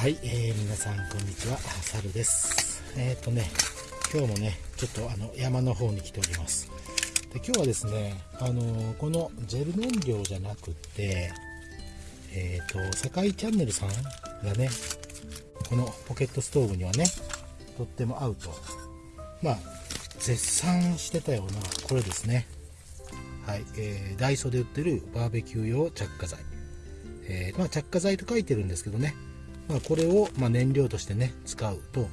はい、えー、皆さんこんにちは、サルです。えっ、ー、とね、今日もね、ちょっとあの山の方に来ております。で今日はですね、あのー、このジェル燃料じゃなくて、えっ、ー、と、堺チャンネルさんがね、このポケットストーブにはね、とっても合うと、まあ、絶賛してたような、これですね。はい、えー、ダイソーで売ってるバーベキュー用着火剤。え、まあ、着火剤と書いてるんですけどね、まあ、これをま燃料としてね使うと、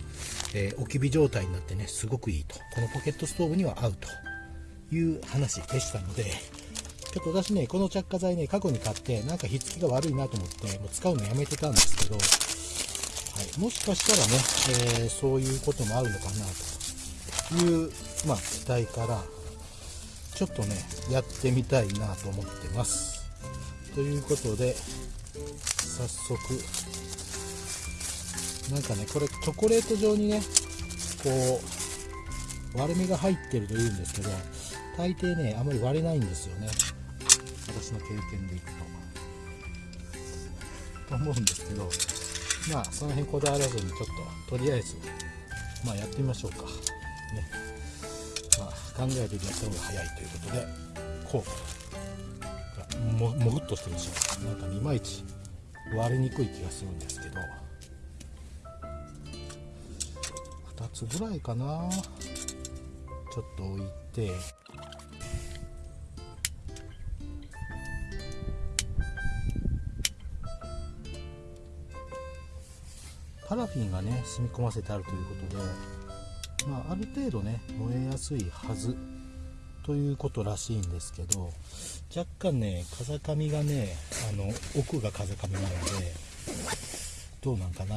えー、置き火状態になってねすごくいいと。このポケットストーブには合うという話でしたのでちょっと私ねこの着火剤ね過去に買ってなんかひっつきが悪いなと思ってもう使うのやめてたんですけど、はい、もしかしたらね、えー、そういうこともあるのかなという、まあ、期待からちょっとねやってみたいなと思ってます。ということで早速なんかねこれチョコレート状にねこう割れ目が入ってるというんですけど大抵ねあまり割れないんですよね。私の経験でいくと。と思うんですけどまあその辺こだわらずにちょっととりあえずまあやってみましょうか。ね。まあ考えてやった方が早いということでこう。ももぐっとしてるでしょう。なんかいまいち割れにくい気がするんですけど。2つぐらいかな。ちょっと置いて。パラフィンがね染み込ませてあるということで、まあ、ある程度ね燃えやすいはず。ということらしいんですけど若干ね風上がねあの奥が風上なのでどうなんかな。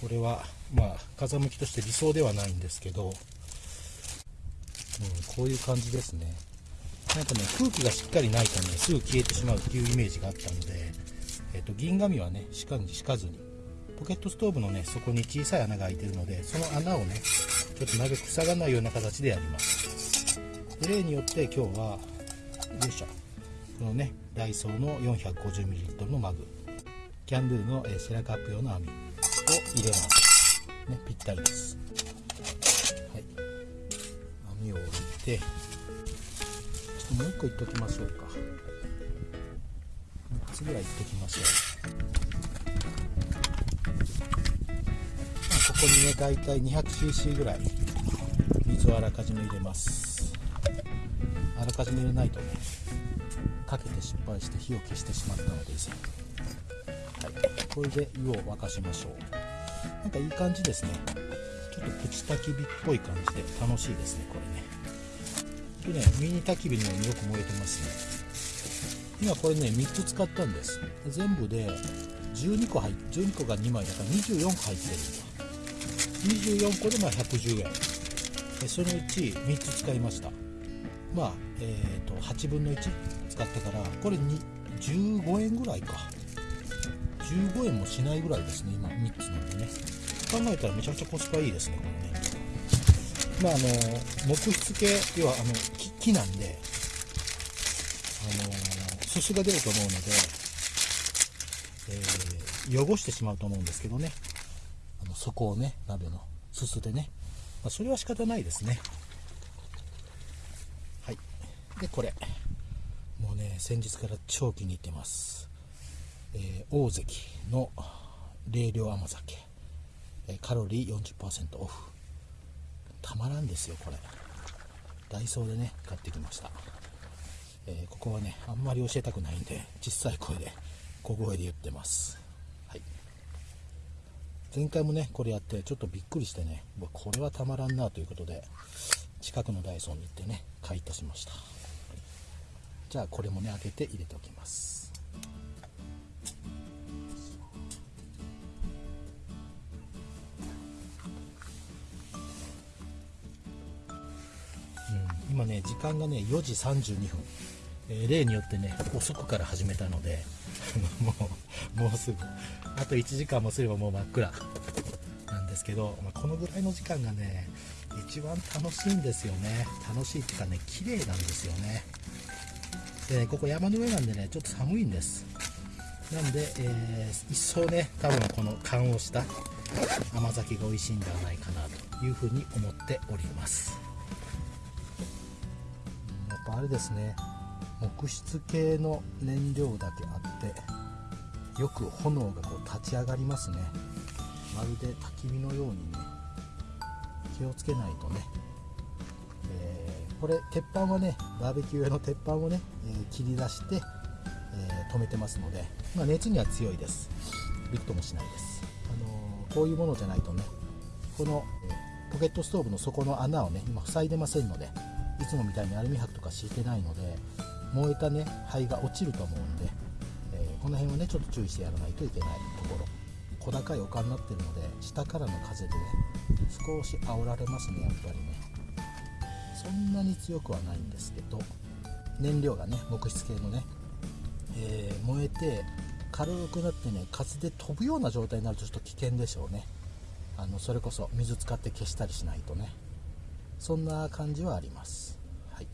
これはまあ風向きとして理想ではないんですけど、うん、こういう感じですね。なんかね空気がしっかりないとねすぐ消えてしまうっていうイメージがあったので、えーと、銀紙はねしかに敷かずに。ポケットストーブのね底に小さい穴が開いてるのでその穴をねちょっとなるべく塞がないような形でやります。で例によって今日はよいしょ。このねダイソーの 450ml のマグ。キャンドゥのシェラカップ用の網を入れます。ねぴったりです。はい。網を置いてちょっともう一個いっときましょうか。3つぐらいいっときましょう。まあ、ここにね大体 200cc ぐらい水をあらかじめ入れます。あらかじめ入れないとねかけて失敗して火を消してしまったのです、これで湯を沸かしましょう。なんかいい感じですね。ちょっとプチ焚き火っぽい感じで楽しいですねこれね。でねミニ焚き火のようによく燃えてますね。今これね3つ使ったんです。全部で12個入って12個が2枚だから24個入ってる。んだ24個でまあ110円。そのうち3つ使いました。まあえっ、ー、と8分の1使ったからこれに15円ぐらいか。15円もしないぐらいですね今3つなんでね。考えたらめちゃくちゃコスパいいですねこれね。まああの木質系要はあの木木なんであのすすが出ると思うので、えー、汚してしまうと思うんですけどね。あの底をね鍋のすすでね、まあ、それは仕方ないですね。はい。でこれ。もうね先日から超気に入ってます。えー、大関の冷涼甘酒、えー、カロリー40%オフ。たまらんですよこれ。ダイソーでね買ってきました、えー、ここはねあんまり教えたくないんで小さい声で小声で言ってます。はい。前回もねこれやってちょっとびっくりしてねこれはたまらんなということで近くのダイソーに行ってね買い足しました。じゃあこれもね開けて入れておきます。今ね時間がね4時32分、えー、例によってね遅くから始めたので もうもうすぐ。あと1時間もすればもう真っ暗。なんですけど、まあ、このぐらいの時間がね一番楽しいんですよね。楽しいっていうかね綺麗なんですよね。でねここ山の上なんでねちょっと寒いんです。なんで、えー、一層ね多分この缶をした甘酒が美味しいんではないかなというふうに思っております。あれですね。木質系の燃料だけあってよく炎がこう立ち上がりますね。まるで焚き火のようにね気をつけないとね、えー、これ鉄板はねバーベキュー用の鉄板をね、えー、切り出して、えー、止めてますので、まあ、熱には強いです。びくともしないです、あのこういうものじゃないとねこの、ポケットストーブの底の穴をね今塞いでませんのでいつもみたいにアルミ箔とか敷いてないので燃えたね灰が落ちると思うんで、えこの辺はねちょっと注意してやらないといけないところ。小高い丘になってるので下からの風でね少し煽られますねやっぱりね。そんなに強くはないんですけど燃料がね木質系のね、えー、燃えて軽くなってね風で飛ぶような状態になるとちょっと危険でしょうね。あのそれこそ水使って消したりしないとね。そんな感じはあります。はい。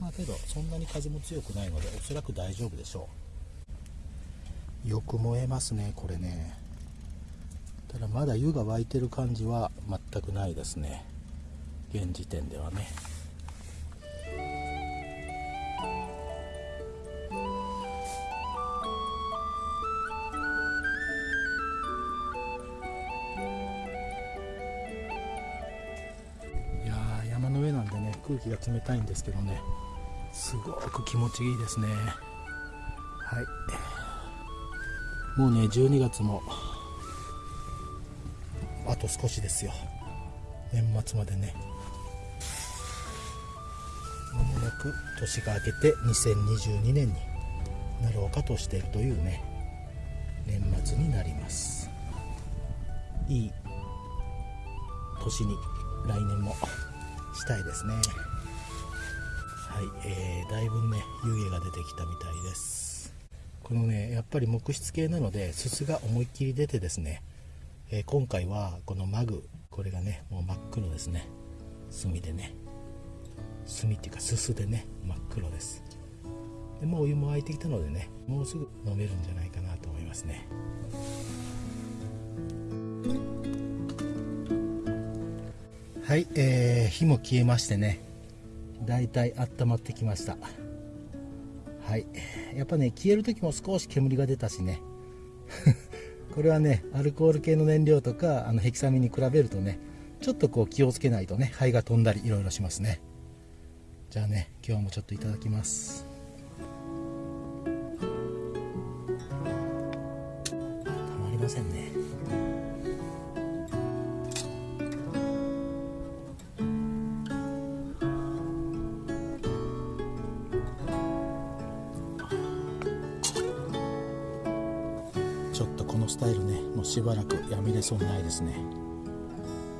まあけどそんなに風も強くないのでおそらく大丈夫でしょう。よく燃えますねこれね。ただまだ湯が沸いてる感じは全くないですね。現時点ではね。空気が冷たいんですけどね。すごく気持ちいいですね。はい。もうね12月もあと少しですよ。年末までね。まもなく年が明けて2022年になろうかとしているというね年末になります。いい年に来年も。したいですね。はい、えー、だいぶね湯気が出てきたみたいです。このねやっぱり木質系なのですすが思いっきり出てですねえー、今回はこのマグこれがねもう真っ黒ですね。炭でね。炭っていうかすすでね真っ黒です。でもうお湯も沸いてきたのでねもうすぐ飲めるんじゃないかなと思いますね。はい、えー、火も消えましてね。だいたい温まってきました。はいやっぱね消える時も少し煙が出たしね。これはねアルコール系の燃料とかあのヘキサミンに比べるとねちょっとこう気をつけないとね灰が飛んだりいろいろしますね。じゃあね今日もちょっといただきます。たまりませんね。しばらくやめれそうにないですね。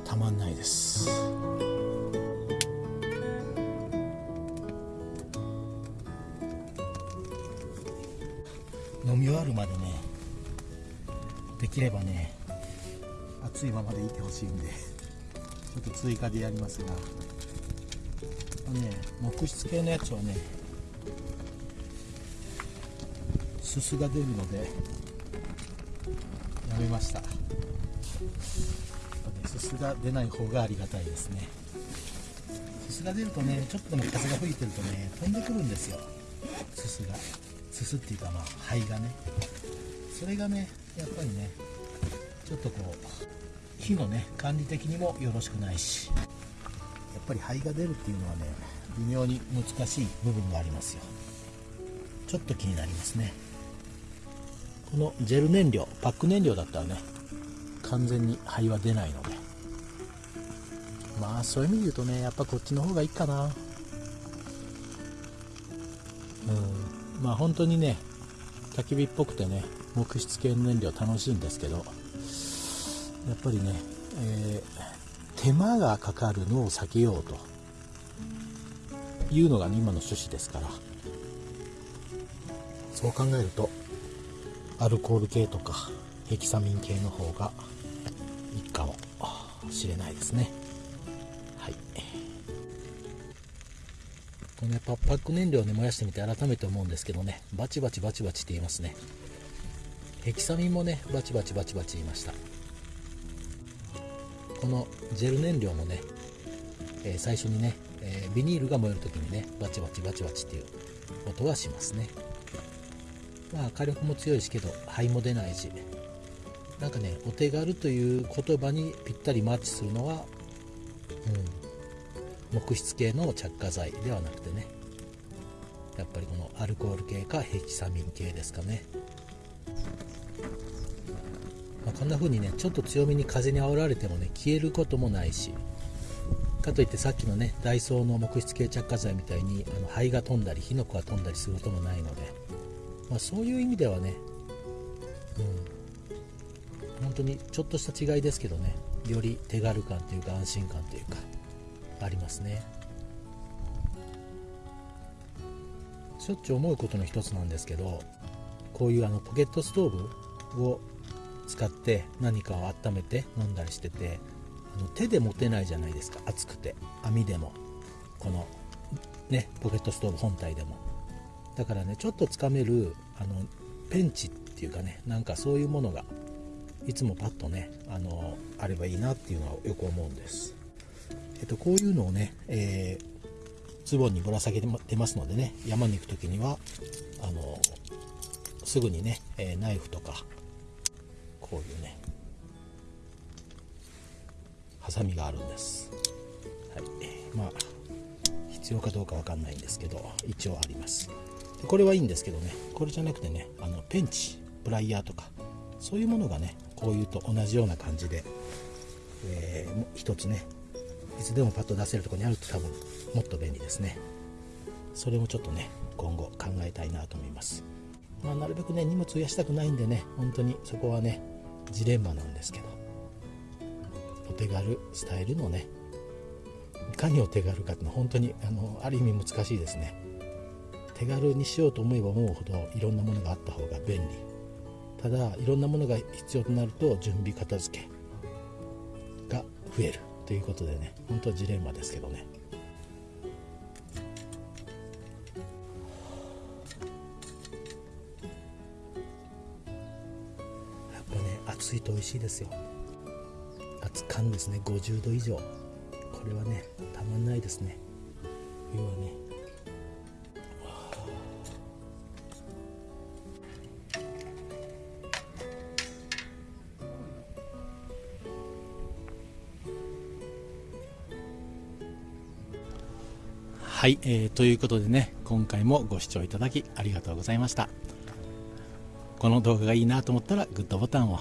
たまんないです。飲み終わるまでねできればね熱いままでいてほしいんでちょっと追加でやりますが。ね木質系のやつはねすすが出るのでやめました、ね、すすが出ない方がありがたいですね。すすが出るとねちょっとでも風が吹いてるとね飛んでくるんですよ。すすが。すすっていうかまあ灰がね。それがねやっぱりねちょっとこう火のね管理的にもよろしくないしやっぱり灰が出るっていうのはね微妙に難しい部分がありますよ。ちょっと気になりますね。このジェル燃料パック燃料だったらね完全に灰は出ないので。まあそういう意味で言うとねやっぱこっちの方がいいかな。うん。まあ本当にね焚き火っぽくてね木質系の燃料楽しいんですけどやっぱりね、えー、手間がかかるのを避けようというのが、ね、今の趣旨ですから。そう考えるとアルコール系とかヘキサミン系の方がいいかもしれないですね。はい。このパック燃料をね燃やしてみて改めて思うんですけどねバチバチバチバチって言いますね。ヘキサミンもねバチバチバチバチ言いました。このジェル燃料もね、えー、最初にね、えー、ビニールが燃える時にねバチバチバチバチっていう音はしますね。まあ火力も強いしけど灰も出ないしなんかねお手軽という言葉にぴったりマッチするのは、うん、木質系の着火剤ではなくてね。やっぱりこのアルコール系かヘキサミン系ですかね、まあ、こんな風にねちょっと強めに風に煽られてもね消えることもないしかといってさっきのねダイソーの木質系着火剤みたいにあの灰が飛んだり火の粉が飛んだりすることもないので、まあ、そういう意味ではね、うん、本当にちょっとした違いですけどねより手軽感というか安心感というかありますね。しょっちゅう思うことの一つなんですけどこういうあのポケットストーブを使って何かを温めて飲んだりしててあの手で持てないじゃないですか熱くて。網でも。このねポケットストーブ本体でも。だからねちょっとつかめるあのペンチっていうかねなんかそういうものがいつもパッとねあのあればいいなっていうのはよく思うんです。えっとこういうのをね、えーズボンにぶら下げてますのでね山に行く時にはあのすぐにね、えナイフとかこういうねハサミがあるんです、はい、まあ必要かどうかわかんないんですけど一応あります。これはいいんですけどね。これじゃなくてねあのペンチプライヤーとかそういうものがねこういうと同じような感じで、えー、一つねいつでもパッと出せるとこにあると多分もっと便利ですね。それもちょっとね今後考えたいなと思います。まあ、なるべくね荷物増やしたくないんでね本当にそこはねジレンマなんですけどお手軽スタイルのねいかにお手軽かっていうのは本当にあのある意味難しいですね。手軽にしようと思えば思うほどいろんなものがあった方が便利。ただいろんなものが必要となると準備片付けが増えるということでね。本当ジレンマですけどね。やっぱね暑いと美味しいですよ。熱燗ですね。50度以上。これはねたまんないですね。冬はね。はい、えー、ということでね今回もご視聴いただきありがとうございました。この動画がいいなと思ったらグッドボタンを。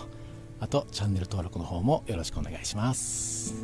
あとチャンネル登録の方もよろしくお願いします。